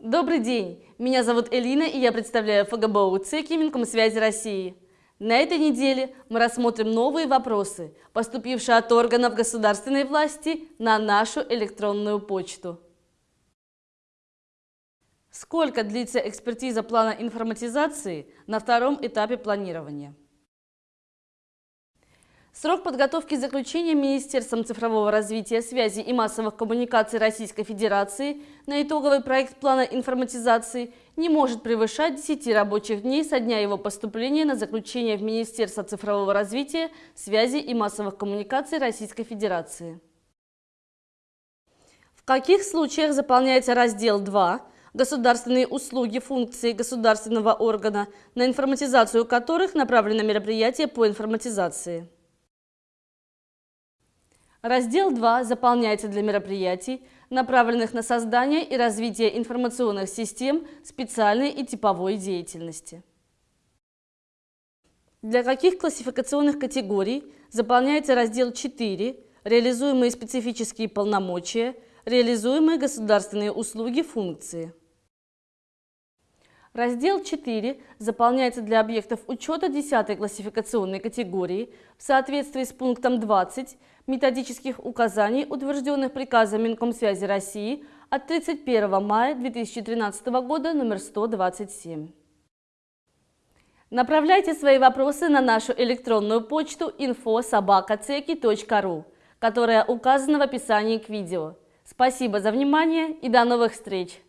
Добрый день! Меня зовут Элина, и я представляю ФГБУ ЦЕКИ Минкомсвязи России. На этой неделе мы рассмотрим новые вопросы, поступившие от органов государственной власти на нашу электронную почту. Сколько длится экспертиза плана информатизации на втором этапе планирования? Срок подготовки заключения Министерством цифрового развития, связи и массовых коммуникаций Российской Федерации на итоговый проект плана информатизации не может превышать 10 рабочих дней со дня его поступления на заключение в Министерство цифрового развития, связи и массовых коммуникаций Российской Федерации. В каких случаях заполняется раздел 2 государственные услуги функции государственного органа, на информатизацию которых направлено мероприятие по информатизации? Раздел 2 заполняется для мероприятий, направленных на создание и развитие информационных систем специальной и типовой деятельности. Для каких классификационных категорий заполняется раздел 4 «Реализуемые специфические полномочия», «Реализуемые государственные услуги функции». Раздел 4 заполняется для объектов учета 10 классификационной категории в соответствии с пунктом 20 методических указаний, утвержденных приказом Минкомсвязи России от 31 мая 2013 года номер 127. Направляйте свои вопросы на нашу электронную почту info.sobaka.ceki.ru, которая указана в описании к видео. Спасибо за внимание и до новых встреч!